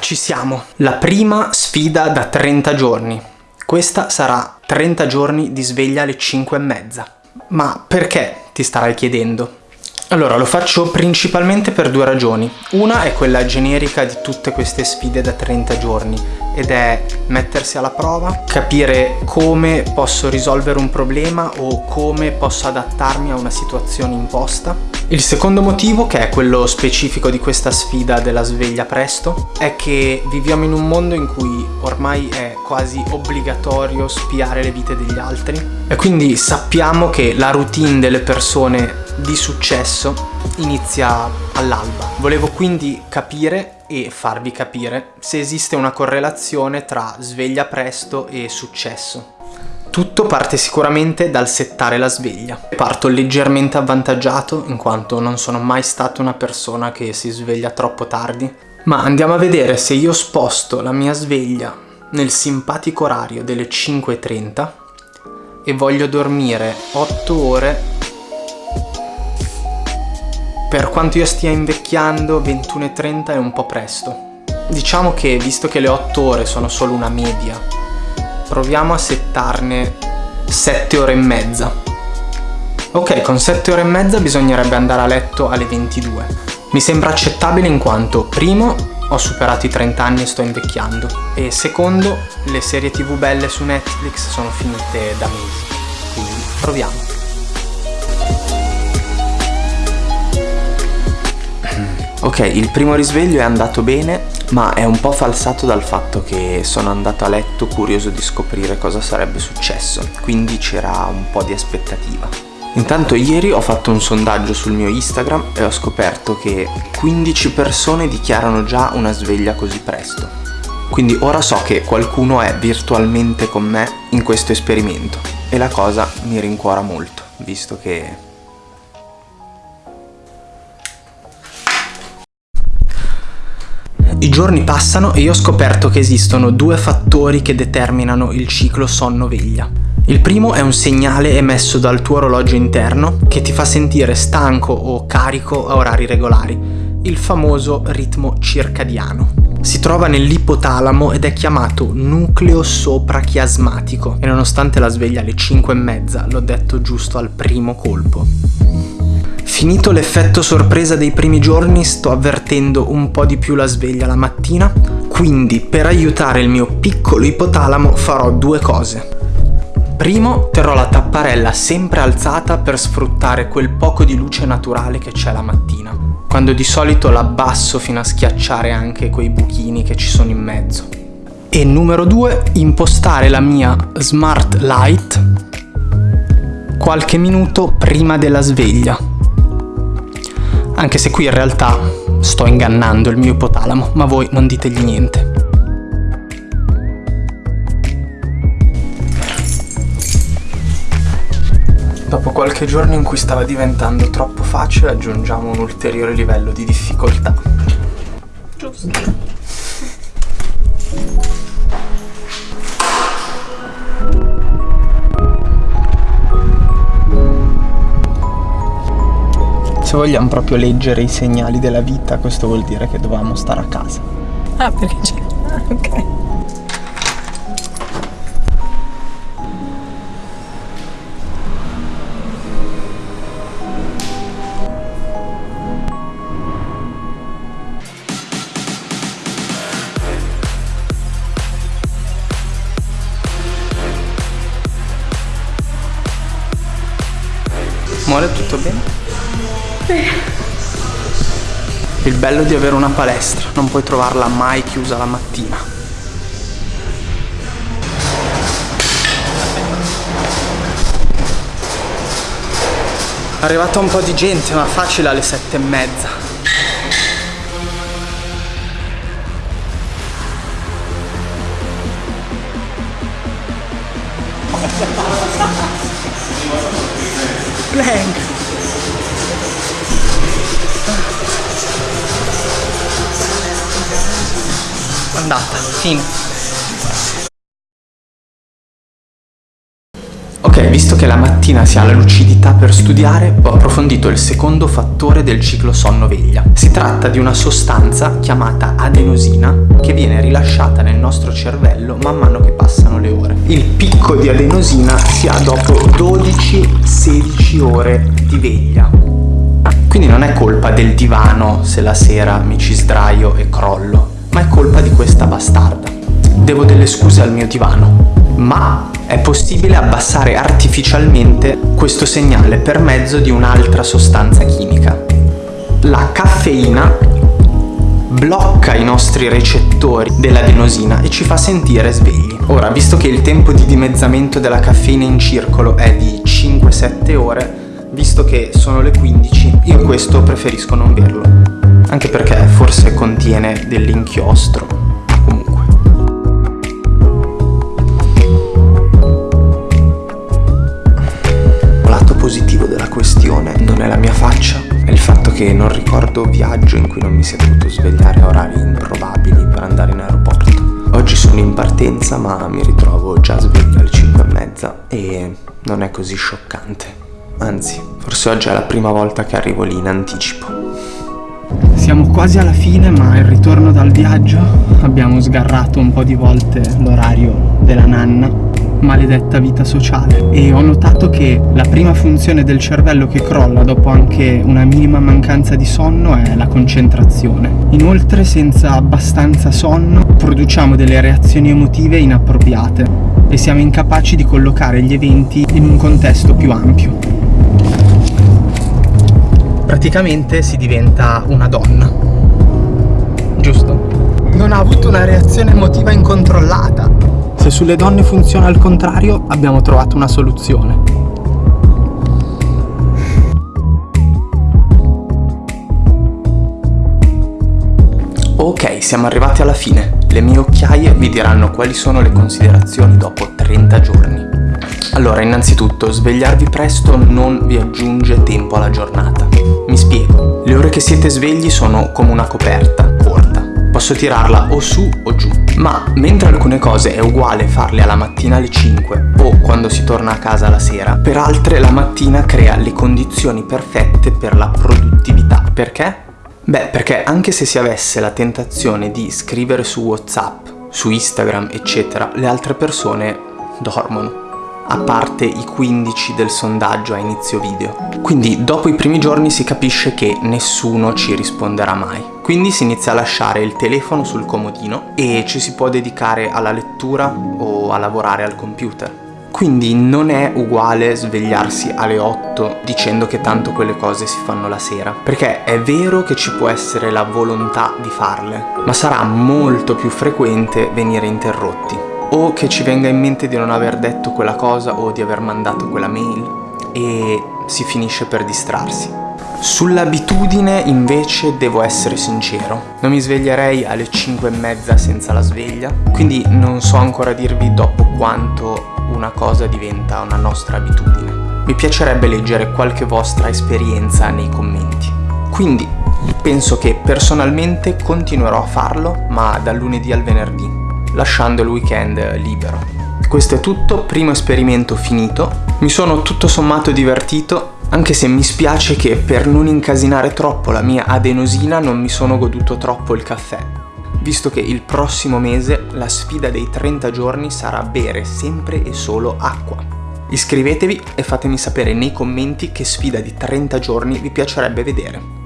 ci siamo. La prima sfida da 30 giorni. Questa sarà 30 giorni di sveglia alle 5 e mezza. Ma perché, ti starai chiedendo? Allora, lo faccio principalmente per due ragioni. Una è quella generica di tutte queste sfide da 30 giorni ed è mettersi alla prova, capire come posso risolvere un problema o come posso adattarmi a una situazione imposta. Il secondo motivo, che è quello specifico di questa sfida della sveglia presto, è che viviamo in un mondo in cui ormai è quasi obbligatorio spiare le vite degli altri e quindi sappiamo che la routine delle persone di successo inizia all'alba. Volevo quindi capire e farvi capire se esiste una correlazione tra sveglia presto e successo. Tutto parte sicuramente dal settare la sveglia. Parto leggermente avvantaggiato in quanto non sono mai stata una persona che si sveglia troppo tardi, ma andiamo a vedere se io sposto la mia sveglia nel simpatico orario delle 5.30 e voglio dormire 8 ore per quanto io stia invecchiando 21.30 è un po' presto. Diciamo che visto che le 8 ore sono solo una media, proviamo a settarne 7 ore e mezza. Ok, con 7 ore e mezza bisognerebbe andare a letto alle 22. Mi sembra accettabile in quanto, primo, ho superato i 30 anni e sto invecchiando, e secondo, le serie tv belle su Netflix sono finite da mesi. Quindi proviamo. Ok, il primo risveglio è andato bene, ma è un po' falsato dal fatto che sono andato a letto curioso di scoprire cosa sarebbe successo, quindi c'era un po' di aspettativa. Intanto ieri ho fatto un sondaggio sul mio Instagram e ho scoperto che 15 persone dichiarano già una sveglia così presto. Quindi ora so che qualcuno è virtualmente con me in questo esperimento e la cosa mi rincuora molto, visto che I giorni passano e io ho scoperto che esistono due fattori che determinano il ciclo sonno-veglia. Il primo è un segnale emesso dal tuo orologio interno che ti fa sentire stanco o carico a orari regolari, il famoso ritmo circadiano. Si trova nell'ipotalamo ed è chiamato nucleo soprachiasmatico e nonostante la sveglia alle 5 e mezza l'ho detto giusto al primo colpo. Finito l'effetto sorpresa dei primi giorni sto avvertendo un po' di più la sveglia la mattina, quindi per aiutare il mio piccolo ipotalamo farò due cose. Primo, terrò la tapparella sempre alzata per sfruttare quel poco di luce naturale che c'è la mattina, quando di solito l'abbasso fino a schiacciare anche quei buchini che ci sono in mezzo. E numero due, impostare la mia Smart Light qualche minuto prima della sveglia anche se qui in realtà sto ingannando il mio ipotalamo, ma voi non ditegli niente. Dopo qualche giorno in cui stava diventando troppo facile aggiungiamo un ulteriore livello di difficoltà. Giusto. Se vogliamo proprio leggere i segnali della vita, questo vuol dire che dovevamo stare a casa. Ah, perché c'è... Ah, ok. Muore tutto bene? Il bello di avere una palestra, non puoi trovarla mai chiusa la mattina. È arrivata un po' di gente, ma facile alle sette e mezza. Blank! Andata, fine. Ok, visto che la mattina si ha la lucidità per studiare, ho approfondito il secondo fattore del ciclo sonno-veglia. Si tratta di una sostanza chiamata adenosina che viene rilasciata nel nostro cervello man mano che passano le ore. Il picco di adenosina si ha dopo 12-16 ore di veglia. Quindi non è colpa del divano se la sera mi ci sdraio e crollo, ma è colpa di questa bastarda. Devo delle scuse al mio divano, ma è possibile abbassare artificialmente questo segnale per mezzo di un'altra sostanza chimica. La caffeina blocca i nostri recettori dell'adenosina e ci fa sentire svegli. Ora, visto che il tempo di dimezzamento della caffeina in circolo è di 5-7 ore, visto che sono le 15, io questo preferisco non berlo. Anche perché forse contiene dell'inchiostro positivo della questione non è la mia faccia, è il fatto che non ricordo viaggio in cui non mi sia dovuto svegliare a orari improbabili per andare in aeroporto. Oggi sono in partenza ma mi ritrovo già sveglio alle 5 e mezza e non è così scioccante. Anzi, forse oggi è la prima volta che arrivo lì in anticipo. Siamo quasi alla fine ma il ritorno dal viaggio abbiamo sgarrato un po' di volte l'orario della nanna maledetta vita sociale e ho notato che la prima funzione del cervello che crolla dopo anche una minima mancanza di sonno è la concentrazione. Inoltre senza abbastanza sonno produciamo delle reazioni emotive inappropriate e siamo incapaci di collocare gli eventi in un contesto più ampio. Praticamente si diventa una donna. Giusto? Non ha avuto una reazione emotiva incontrollata se sulle donne funziona al contrario, abbiamo trovato una soluzione. Ok, siamo arrivati alla fine. Le mie occhiaie vi diranno quali sono le considerazioni dopo 30 giorni. Allora, innanzitutto, svegliarvi presto non vi aggiunge tempo alla giornata. Mi spiego. Le ore che siete svegli sono come una coperta, corta. Posso tirarla o su o giù ma mentre alcune cose è uguale farle alla mattina alle 5 o quando si torna a casa la sera, per altre la mattina crea le condizioni perfette per la produttività. Perché? Beh, perché anche se si avesse la tentazione di scrivere su WhatsApp, su Instagram, eccetera, le altre persone dormono a parte i 15 del sondaggio a inizio video. Quindi dopo i primi giorni si capisce che nessuno ci risponderà mai. Quindi si inizia a lasciare il telefono sul comodino e ci si può dedicare alla lettura o a lavorare al computer. Quindi non è uguale svegliarsi alle 8 dicendo che tanto quelle cose si fanno la sera. Perché è vero che ci può essere la volontà di farle, ma sarà molto più frequente venire interrotti o che ci venga in mente di non aver detto quella cosa o di aver mandato quella mail e si finisce per distrarsi. Sull'abitudine invece devo essere sincero, non mi sveglierei alle 5 e mezza senza la sveglia, quindi non so ancora dirvi dopo quanto una cosa diventa una nostra abitudine. Mi piacerebbe leggere qualche vostra esperienza nei commenti. Quindi penso che personalmente continuerò a farlo, ma dal lunedì al venerdì, lasciando il weekend libero. Questo è tutto, primo esperimento finito. Mi sono tutto sommato divertito, anche se mi spiace che per non incasinare troppo la mia adenosina non mi sono goduto troppo il caffè, visto che il prossimo mese la sfida dei 30 giorni sarà bere sempre e solo acqua. Iscrivetevi e fatemi sapere nei commenti che sfida di 30 giorni vi piacerebbe vedere.